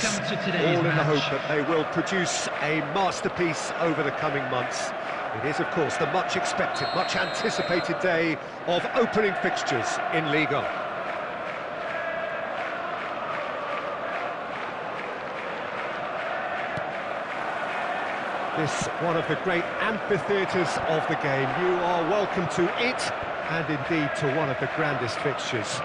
to all in the hope that they will produce a masterpiece over the coming months. It is, of course, the much expected, much anticipated day of opening fixtures in Liga. This one of the great amphitheatres of the game. You are welcome to it, and indeed to one of the grandest fixtures.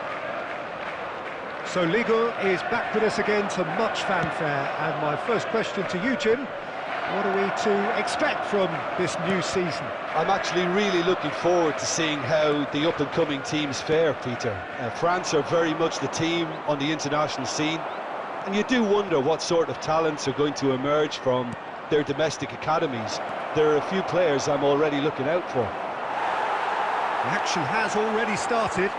So Liga is back with us again to much fanfare, and my first question to you, Jim, what are we to expect from this new season? I'm actually really looking forward to seeing how the up-and-coming teams fare, Peter. Uh, France are very much the team on the international scene, and you do wonder what sort of talents are going to emerge from their domestic academies. There are a few players I'm already looking out for. The action has already started.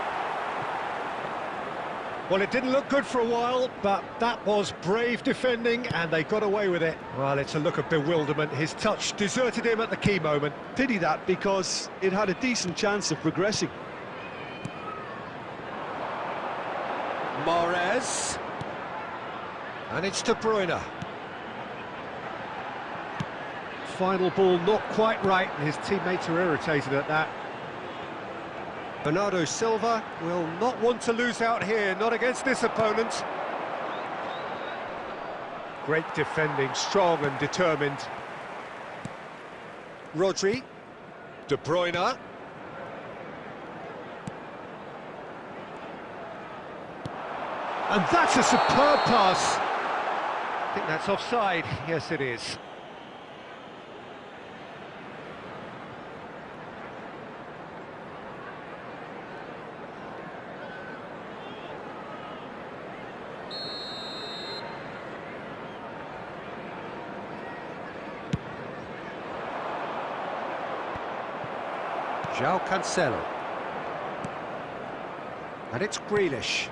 Well, it didn't look good for a while, but that was brave defending, and they got away with it. Well, it's a look of bewilderment. His touch deserted him at the key moment. Pity that, because it had a decent chance of progressing. Mahrez. And it's De Bruyne. Final ball not quite right, and his teammates are irritated at that. Bernardo Silva will not want to lose out here, not against this opponent. Great defending, strong and determined. Rodri. De Bruyne. And that's a superb pass. I think that's offside. Yes, it is. João Cancelo. And it's Grealish.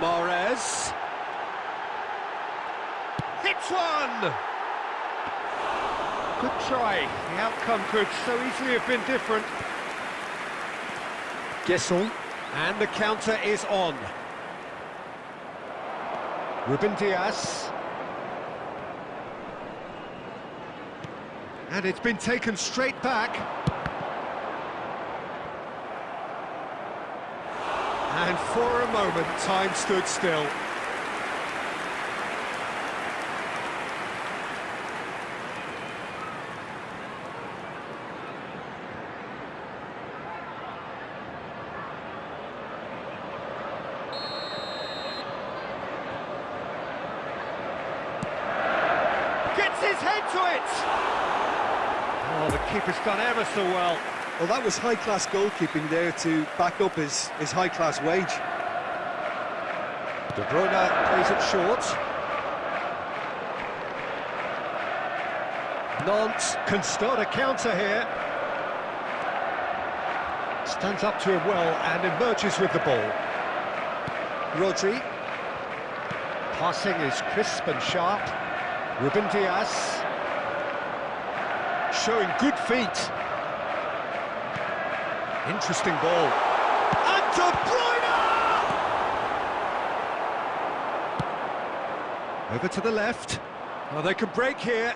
Mahrez. Hits one! Good try. The outcome could so easily have been different. Gesson. And the counter is on. Ruben Dias. And it's been taken straight back. And for a moment, time stood still. Gets his head to it! Oh, the keeper's done ever so well. Well, that was high-class goalkeeping there to back up his, his high-class wage. De Bruyne plays it short. Nantes can start a counter here. Stands up to him well and emerges with the ball. Rodri. Passing is crisp and sharp. Ruben Dias. Showing good feet. Interesting ball. And De Bruyne! Over to the left. Oh, they can break here.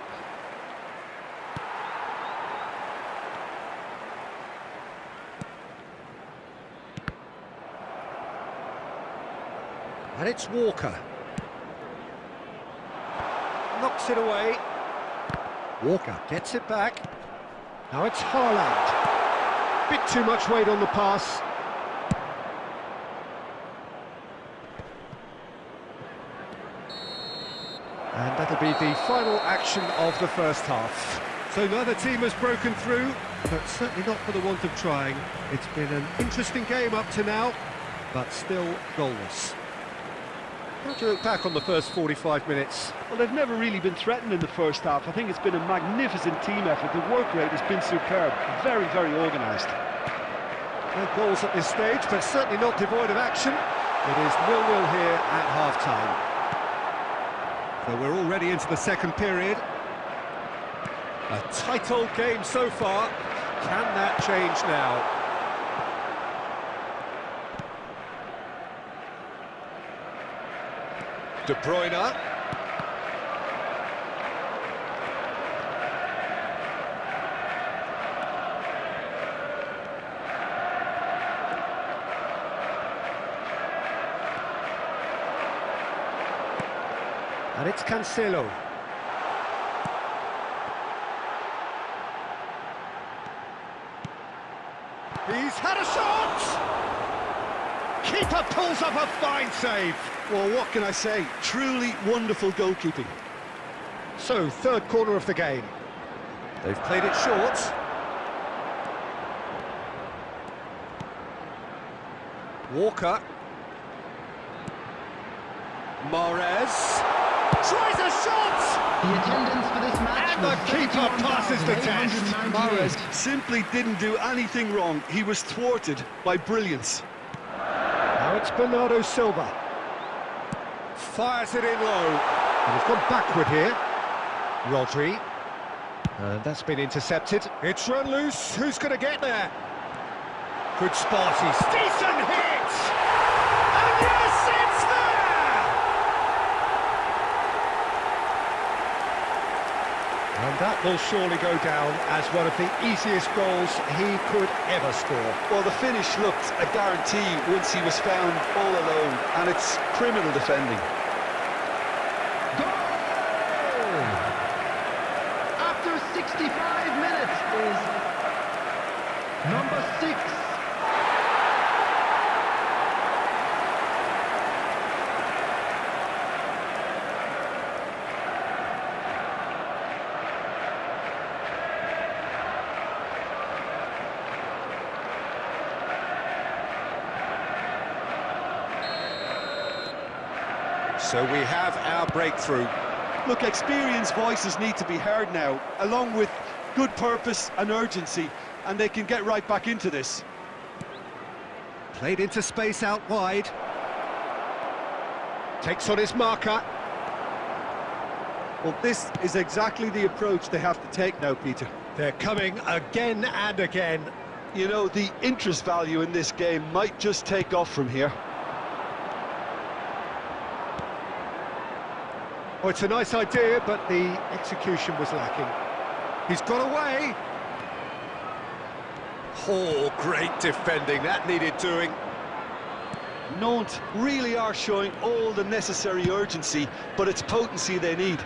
And it's Walker. Knocks it away. Walker gets it back. Now it's Haaland. Bit too much weight on the pass. And that'll be the final action of the first half. So neither team has broken through, but certainly not for the want of trying. It's been an interesting game up to now, but still goalless. Do you look back on the first 45 minutes? Well, they've never really been threatened in the first half. I think it's been a magnificent team effort. The work rate has been superb. Very, very organised. No goals at this stage, but certainly not devoid of action. It is nil-nil here at half-time. So we're already into the second period. A tight old game so far. Can that change now? De Bruyne. And it's Cancelo. He's had a shot! Keeper pulls up a fine save. Well, what can I say? Truly wonderful goalkeeping. So, third corner of the game. They've played it short. Walker. Mahrez. Tries a shot! The attendance for this match And the keeper passes the test. 31,898. Mahrez simply didn't do anything wrong. He was thwarted by brilliance. It's Bernardo Silva. Fires it in low. And he's gone backward here. Rodri. And that's been intercepted. It's run loose. Who's going to get there? Good spot. He's decent. And yes, it's there. And that will surely go down as one of the easiest goals he could ever score. Well, the finish looked a guarantee once he was found all alone, and it's criminal defending. Goal! After 65 minutes is number six. So we have our breakthrough. Look, experienced voices need to be heard now, along with good purpose and urgency, and they can get right back into this. Played into space out wide. Takes on his marker. Well, this is exactly the approach they have to take now, Peter. They're coming again and again. You know, the interest value in this game might just take off from here. Oh, it's a nice idea, but the execution was lacking. He's got away. Oh, great defending. That needed doing. Nantes really are showing all the necessary urgency, but it's potency they need.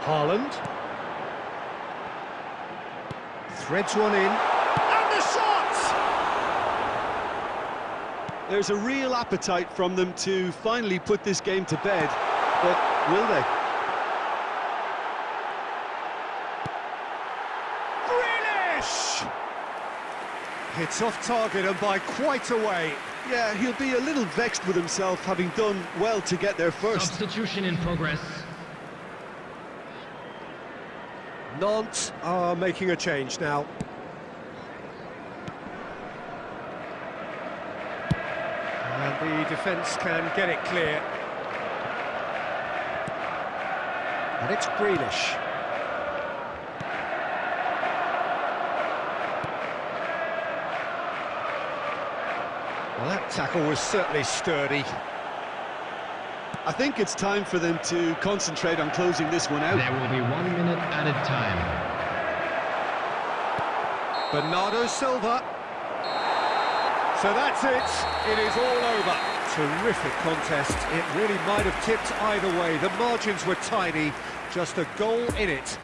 Haaland. Threads one in. And the shot! There's a real appetite from them to finally put this game to bed, but will they? Grealish! It's off target and by quite a way. Yeah, he'll be a little vexed with himself having done well to get there first. Substitution in progress. Nantes are making a change now. The defence can get it clear. And it's Grealish. Well, that tackle was certainly sturdy. I think it's time for them to concentrate on closing this one out. There will be one minute added time. Bernardo Silva. So that's it. It is all over. Terrific contest. It really might have tipped either way. The margins were tiny. Just a goal in it.